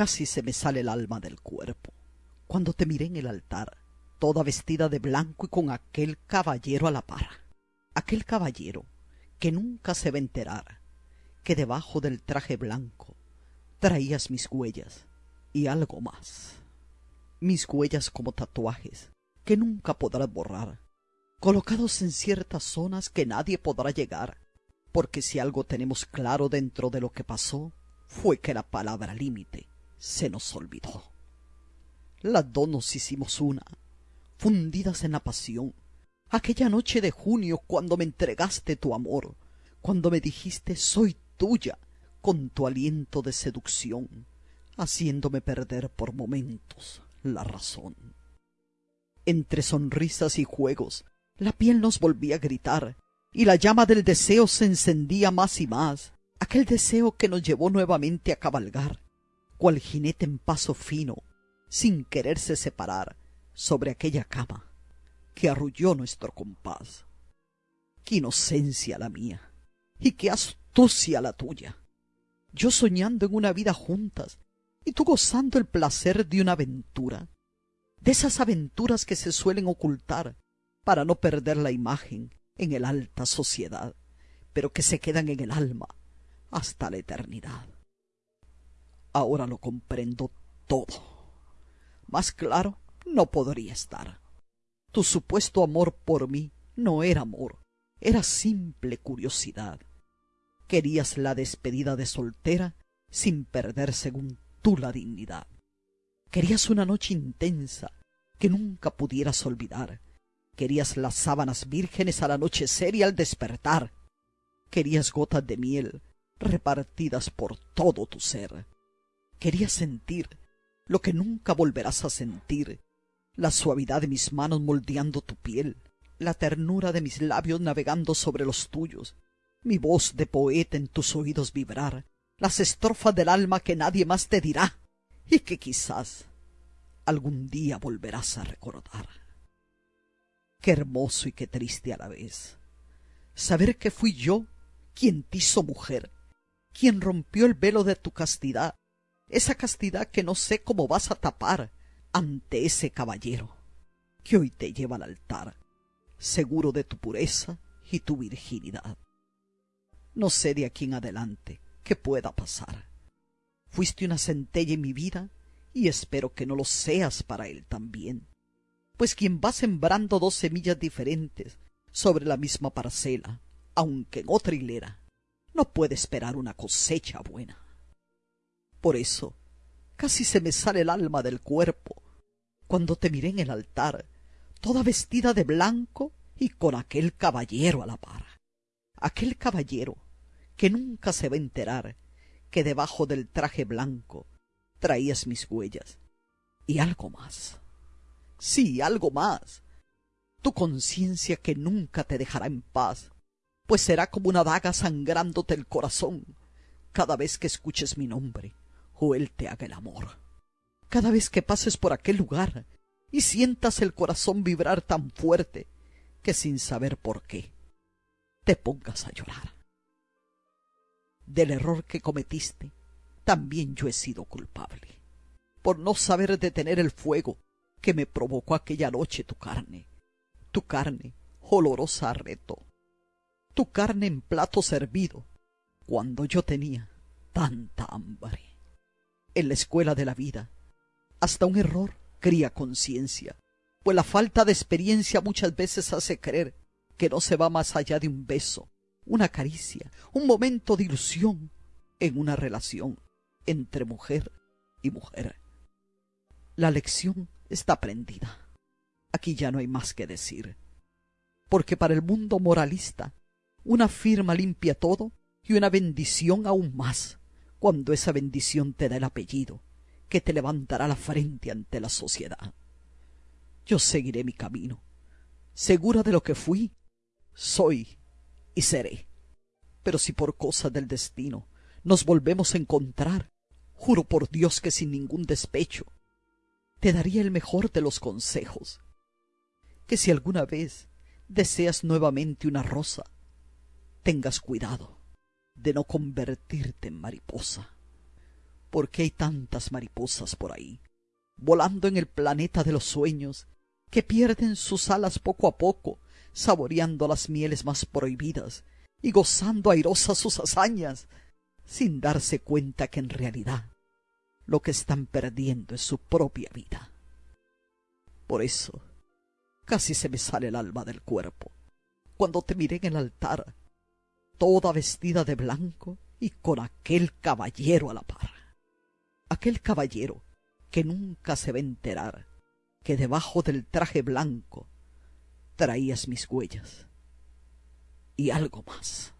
Casi se me sale el alma del cuerpo cuando te miré en el altar, toda vestida de blanco y con aquel caballero a la par. Aquel caballero que nunca se va a enterar que debajo del traje blanco traías mis huellas y algo más. Mis huellas como tatuajes que nunca podrás borrar, colocados en ciertas zonas que nadie podrá llegar, porque si algo tenemos claro dentro de lo que pasó, fue que la palabra límite se nos olvidó. Las dos nos hicimos una, fundidas en la pasión, aquella noche de junio cuando me entregaste tu amor, cuando me dijiste soy tuya, con tu aliento de seducción, haciéndome perder por momentos la razón. Entre sonrisas y juegos, la piel nos volvía a gritar, y la llama del deseo se encendía más y más, aquel deseo que nos llevó nuevamente a cabalgar, cual jinete en paso fino, sin quererse separar, sobre aquella cama que arrulló nuestro compás. Qué inocencia la mía, y qué astucia la tuya. Yo soñando en una vida juntas, y tú gozando el placer de una aventura, de esas aventuras que se suelen ocultar para no perder la imagen en el alta sociedad, pero que se quedan en el alma hasta la eternidad. Ahora lo comprendo todo. Más claro no podría estar. Tu supuesto amor por mí no era amor, era simple curiosidad. Querías la despedida de soltera sin perder según tú la dignidad. Querías una noche intensa que nunca pudieras olvidar. Querías las sábanas vírgenes al anochecer y al despertar. Querías gotas de miel repartidas por todo tu ser. Querías sentir lo que nunca volverás a sentir, la suavidad de mis manos moldeando tu piel, la ternura de mis labios navegando sobre los tuyos, mi voz de poeta en tus oídos vibrar, las estrofas del alma que nadie más te dirá y que quizás algún día volverás a recordar. Qué hermoso y qué triste a la vez saber que fui yo quien te hizo mujer, quien rompió el velo de tu castidad, esa castidad que no sé cómo vas a tapar ante ese caballero que hoy te lleva al altar, seguro de tu pureza y tu virginidad. No sé de aquí en adelante qué pueda pasar. Fuiste una centella en mi vida y espero que no lo seas para él también. Pues quien va sembrando dos semillas diferentes sobre la misma parcela, aunque en otra hilera, no puede esperar una cosecha buena. Por eso casi se me sale el alma del cuerpo cuando te miré en el altar, toda vestida de blanco y con aquel caballero a la par. Aquel caballero que nunca se va a enterar que debajo del traje blanco traías mis huellas y algo más. Sí, algo más. Tu conciencia que nunca te dejará en paz, pues será como una daga sangrándote el corazón cada vez que escuches mi nombre él te haga el amor. Cada vez que pases por aquel lugar y sientas el corazón vibrar tan fuerte que sin saber por qué te pongas a llorar. Del error que cometiste, también yo he sido culpable, por no saber detener el fuego que me provocó aquella noche tu carne, tu carne olorosa a reto, tu carne en plato servido, cuando yo tenía tanta hambre en la escuela de la vida. Hasta un error cría conciencia, pues la falta de experiencia muchas veces hace creer que no se va más allá de un beso, una caricia, un momento de ilusión en una relación entre mujer y mujer. La lección está aprendida. Aquí ya no hay más que decir. Porque para el mundo moralista, una firma limpia todo y una bendición aún más cuando esa bendición te da el apellido que te levantará la frente ante la sociedad. Yo seguiré mi camino, segura de lo que fui, soy y seré. Pero si por cosa del destino nos volvemos a encontrar, juro por Dios que sin ningún despecho, te daría el mejor de los consejos, que si alguna vez deseas nuevamente una rosa, tengas cuidado de no convertirte en mariposa, ¿Por qué hay tantas mariposas por ahí, volando en el planeta de los sueños, que pierden sus alas poco a poco, saboreando las mieles más prohibidas y gozando airosas sus hazañas, sin darse cuenta que en realidad lo que están perdiendo es su propia vida? Por eso casi se me sale el alma del cuerpo cuando te miré en el altar, toda vestida de blanco y con aquel caballero a la par. Aquel caballero que nunca se va a enterar que debajo del traje blanco traías mis huellas y algo más.